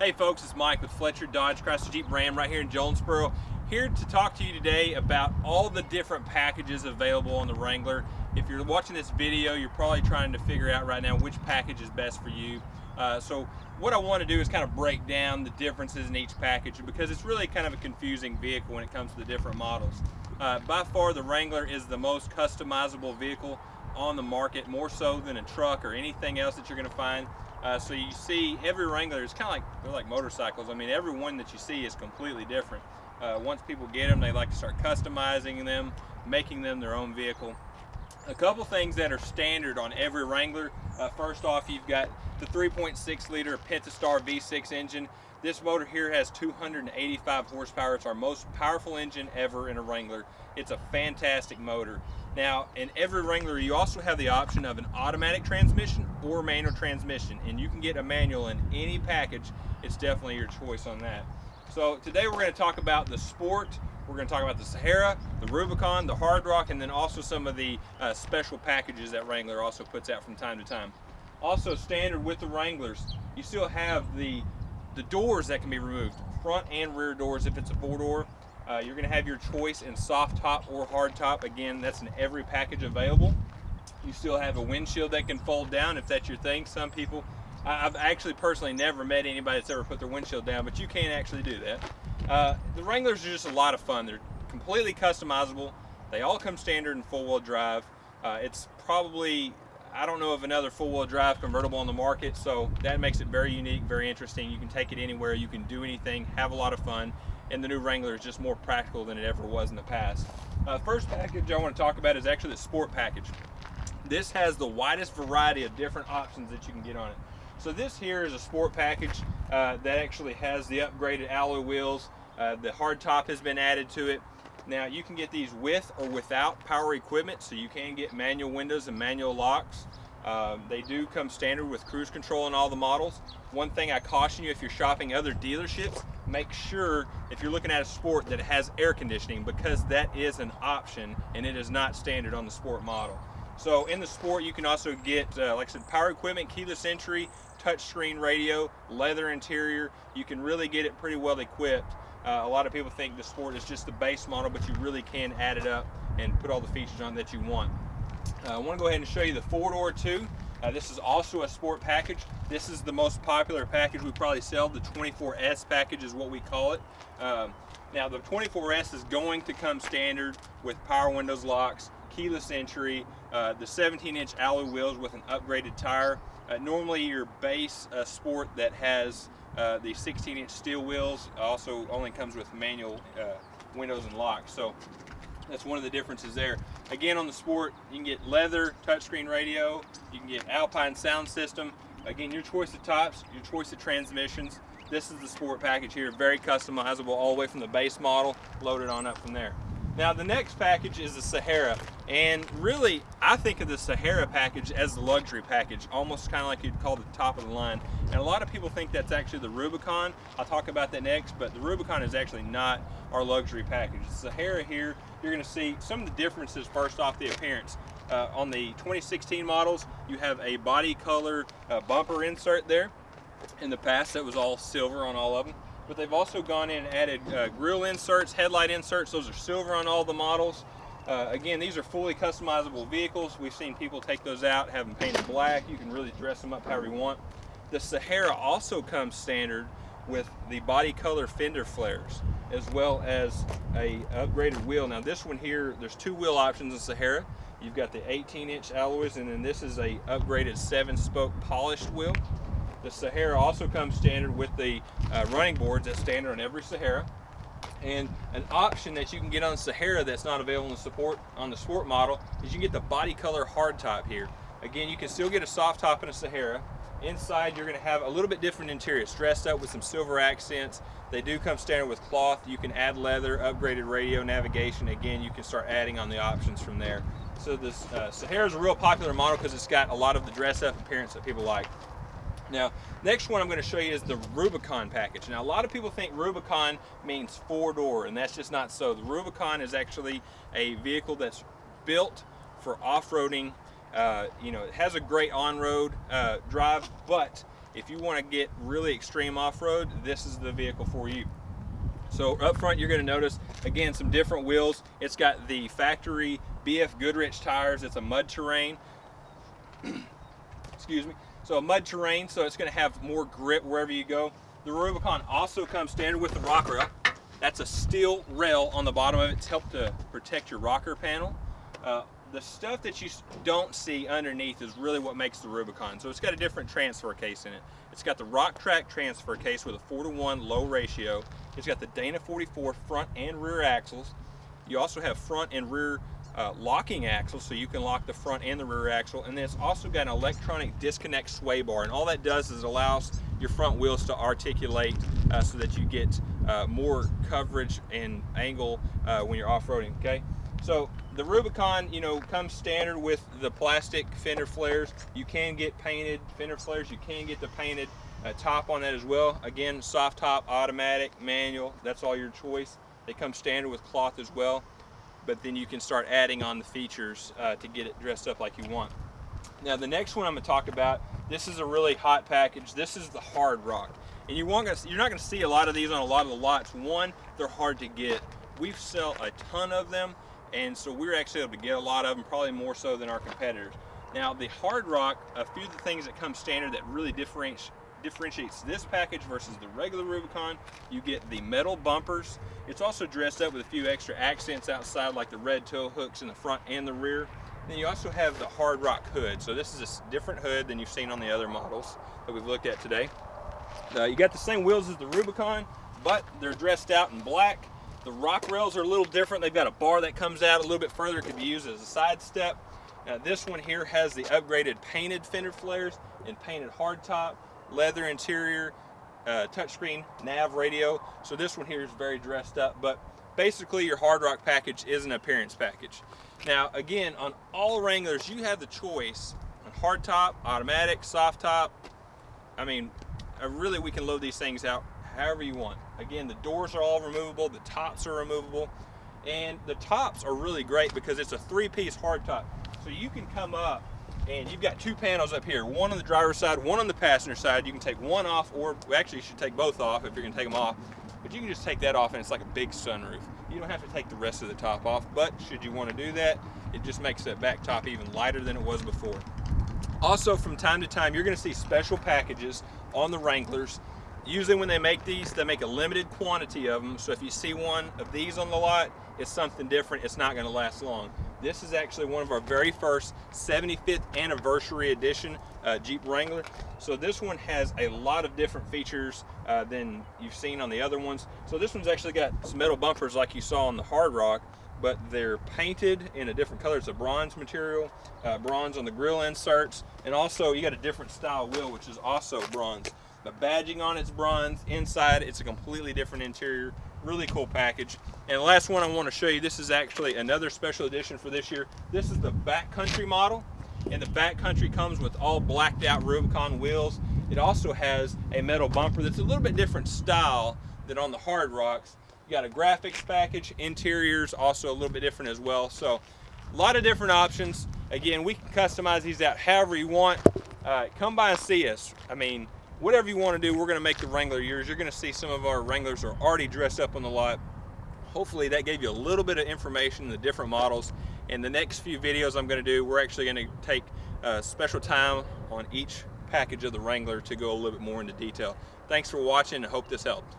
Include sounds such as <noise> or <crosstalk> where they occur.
Hey folks, it's Mike with Fletcher Dodge Chrysler Jeep Ram right here in Jonesboro. Here to talk to you today about all the different packages available on the Wrangler. If you're watching this video, you're probably trying to figure out right now which package is best for you. Uh, so what I want to do is kind of break down the differences in each package because it's really kind of a confusing vehicle when it comes to the different models. Uh, by far the Wrangler is the most customizable vehicle on the market, more so than a truck or anything else that you're going to find. Uh, so you see every Wrangler is kind of like, they're like motorcycles. I mean, every one that you see is completely different. Uh, once people get them, they like to start customizing them, making them their own vehicle. A couple things that are standard on every Wrangler. Uh, first off, you've got the 3.6 liter Pentastar V6 engine. This motor here has 285 horsepower. It's our most powerful engine ever in a Wrangler. It's a fantastic motor. Now, in every Wrangler, you also have the option of an automatic transmission or manual transmission, and you can get a manual in any package. It's definitely your choice on that. So today we're going to talk about the Sport, we're going to talk about the Sahara, the Rubicon, the Hard Rock, and then also some of the uh, special packages that Wrangler also puts out from time to time. Also standard with the Wranglers, you still have the, the doors that can be removed, front and rear doors if it's a four-door. Uh, you're going to have your choice in soft top or hard top. Again, that's in every package available. You still have a windshield that can fold down if that's your thing. Some people, I've actually personally never met anybody that's ever put their windshield down, but you can actually do that. Uh, the Wranglers are just a lot of fun. They're completely customizable. They all come standard in four-wheel drive. Uh, it's probably, I don't know of another four-wheel drive convertible on the market, so that makes it very unique, very interesting. You can take it anywhere, you can do anything, have a lot of fun and the new Wrangler is just more practical than it ever was in the past. Uh, first package I want to talk about is actually the Sport package. This has the widest variety of different options that you can get on it. So this here is a Sport package uh, that actually has the upgraded alloy wheels. Uh, the hard top has been added to it. Now you can get these with or without power equipment, so you can get manual windows and manual locks. Um, they do come standard with cruise control in all the models. One thing I caution you if you're shopping other dealerships, make sure if you're looking at a sport that it has air conditioning because that is an option and it is not standard on the sport model. So in the sport you can also get, uh, like I said, power equipment, keyless entry, touchscreen radio, leather interior. You can really get it pretty well equipped. Uh, a lot of people think the sport is just the base model, but you really can add it up and put all the features on that you want. Uh, I want to go ahead and show you the four-door too. Uh, this is also a sport package. This is the most popular package we probably sell. The 24S package is what we call it. Um, now the 24S is going to come standard with power windows locks, keyless entry, uh, the 17 inch alloy wheels with an upgraded tire. Uh, normally your base uh, sport that has uh, the 16 inch steel wheels also only comes with manual uh, windows and locks. So that's one of the differences there. Again, on the Sport, you can get leather touchscreen radio, you can get Alpine sound system. Again, your choice of tops, your choice of transmissions. This is the Sport package here, very customizable all the way from the base model, loaded on up from there. Now the next package is the Sahara and really I think of the Sahara package as the luxury package almost kind of like you'd call the top of the line. And a lot of people think that's actually the Rubicon. I'll talk about that next but the Rubicon is actually not our luxury package. The Sahara here you're going to see some of the differences first off the appearance. Uh, on the 2016 models you have a body color uh, bumper insert there. In the past that was all silver on all of them but they've also gone in and added uh, grill inserts, headlight inserts. Those are silver on all the models. Uh, again, these are fully customizable vehicles. We've seen people take those out, have them painted black. You can really dress them up however you want. The Sahara also comes standard with the body color fender flares as well as a upgraded wheel. Now this one here, there's two wheel options in Sahara. You've got the 18 inch alloys and then this is a upgraded seven spoke polished wheel. The Sahara also comes standard with the uh, running boards that's standard on every Sahara. And an option that you can get on Sahara that's not available in support on the sport model is you get the body color hard top here. Again, you can still get a soft top in a Sahara. Inside, you're going to have a little bit different interior. Dressed up with some silver accents. They do come standard with cloth. You can add leather, upgraded radio, navigation. Again, you can start adding on the options from there. So this uh, Sahara is a real popular model because it's got a lot of the dress up appearance that people like. Now, next one I'm going to show you is the Rubicon package. Now, a lot of people think Rubicon means four-door, and that's just not so. The Rubicon is actually a vehicle that's built for off-roading. Uh, you know, it has a great on-road uh, drive, but if you want to get really extreme off-road, this is the vehicle for you. So up front, you're going to notice, again, some different wheels. It's got the factory BF Goodrich tires. It's a mud terrain. <coughs> Excuse me. So mud terrain, so it's going to have more grip wherever you go. The Rubicon also comes standard with the rock rail. That's a steel rail on the bottom of it. It's helped to protect your rocker panel. Uh, the stuff that you don't see underneath is really what makes the Rubicon. So it's got a different transfer case in it. It's got the Rock-Trac transfer case with a 4 to 1 low ratio. It's got the Dana 44 front and rear axles. You also have front and rear uh, locking axles so you can lock the front and the rear axle. And then it's also got an electronic disconnect sway bar and all that does is allows your front wheels to articulate uh, so that you get uh, more coverage and angle uh, when you're off-roading okay? So the Rubicon you know comes standard with the plastic fender flares. You can get painted fender flares. You can get the painted uh, top on that as well. Again soft top automatic manual. That's all your choice. They come standard with cloth as well but then you can start adding on the features uh, to get it dressed up like you want. Now the next one I'm going to talk about, this is a really hot package. This is the hard rock. And you won't, you're not going to see a lot of these on a lot of the lots. One, they're hard to get. We sell a ton of them, and so we're actually able to get a lot of them, probably more so than our competitors. Now the hard rock, a few of the things that come standard that really differentiate differentiates this package versus the regular Rubicon. You get the metal bumpers. It's also dressed up with a few extra accents outside like the red tow hooks in the front and the rear. Then you also have the hard rock hood. So this is a different hood than you've seen on the other models that we've looked at today. Uh, you got the same wheels as the Rubicon, but they're dressed out in black. The rock rails are a little different. They've got a bar that comes out a little bit further. It could be used as a side step. Now this one here has the upgraded painted fender flares and painted hardtop leather interior, uh, touchscreen nav radio. So this one here is very dressed up, but basically your hard rock package is an appearance package. Now again, on all Wranglers, you have the choice on hard top, automatic, soft top. I mean, uh, really we can load these things out however you want. Again, the doors are all removable, the tops are removable, and the tops are really great because it's a three-piece hard top. So you can come up and you've got two panels up here, one on the driver's side, one on the passenger side. You can take one off, or we actually you should take both off if you're gonna take them off, but you can just take that off and it's like a big sunroof. You don't have to take the rest of the top off, but should you wanna do that, it just makes that back top even lighter than it was before. Also, from time to time, you're gonna see special packages on the Wranglers. Usually when they make these, they make a limited quantity of them. So if you see one of these on the lot, it's something different. It's not gonna last long. This is actually one of our very first 75th anniversary edition uh, Jeep Wrangler. So this one has a lot of different features uh, than you've seen on the other ones. So this one's actually got some metal bumpers like you saw on the Hard Rock, but they're painted in a different color. It's a bronze material, uh, bronze on the grill inserts, and also you got a different style wheel, which is also bronze. The badging on it's bronze. Inside, it's a completely different interior really cool package. And the last one I want to show you, this is actually another special edition for this year. This is the backcountry model. And the backcountry comes with all blacked out Rubicon wheels. It also has a metal bumper that's a little bit different style than on the hard rocks. You got a graphics package, interiors also a little bit different as well. So a lot of different options. Again, we can customize these out however you want. Uh, come by and see us. I mean, whatever you want to do, we're going to make the Wrangler yours. You're going to see some of our Wranglers are already dressed up on the lot. Hopefully that gave you a little bit of information in the different models. In the next few videos I'm going to do, we're actually going to take a special time on each package of the Wrangler to go a little bit more into detail. Thanks for watching and hope this helped.